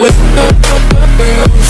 with the girls.